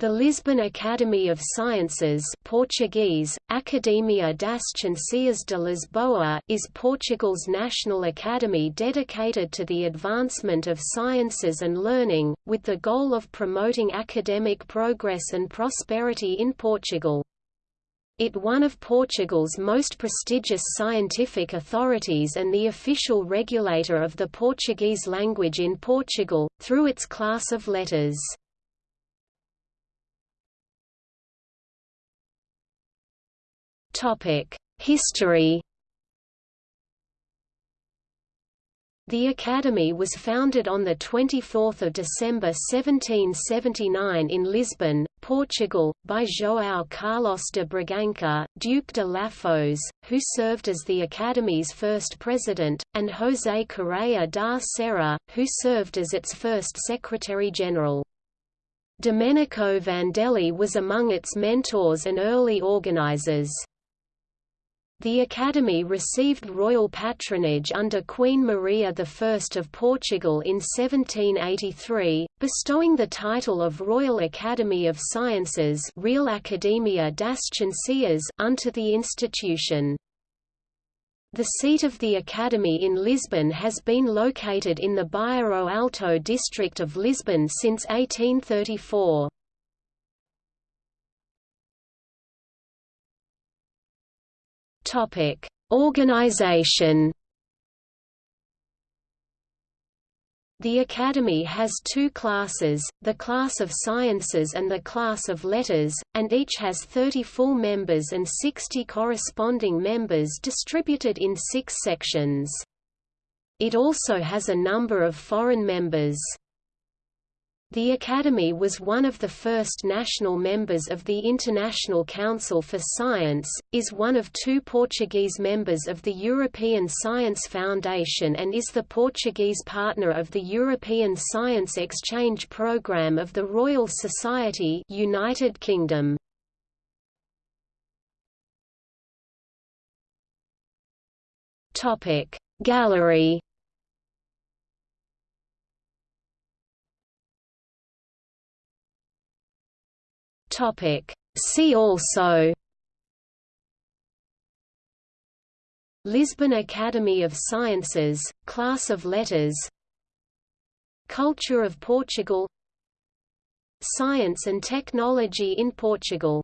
The Lisbon Academy of Sciences Portuguese, Academia das Ciências de Lisboa is Portugal's national academy dedicated to the advancement of sciences and learning, with the goal of promoting academic progress and prosperity in Portugal. It one of Portugal's most prestigious scientific authorities and the official regulator of the Portuguese language in Portugal, through its class of letters. History The Academy was founded on 24 December 1779 in Lisbon, Portugal, by João Carlos de Bragança, Duke de Lafões, who served as the Academy's first president, and José Correia da Serra, who served as its first secretary-general. Domenico Vandelli was among its mentors and early organizers. The Academy received royal patronage under Queen Maria I of Portugal in 1783, bestowing the title of Royal Academy of Sciences Real Academia das Ciências unto the institution. The seat of the Academy in Lisbon has been located in the Bairro Alto district of Lisbon since 1834. Topic: Organization. The Academy has two classes, the class of sciences and the class of letters, and each has 30 full members and 60 corresponding members distributed in six sections. It also has a number of foreign members. The Academy was one of the first national members of the International Council for Science, is one of two Portuguese members of the European Science Foundation and is the Portuguese partner of the European Science Exchange Programme of the Royal Society United Kingdom. Gallery Topic. See also Lisbon Academy of Sciences, Class of Letters Culture of Portugal Science and technology in Portugal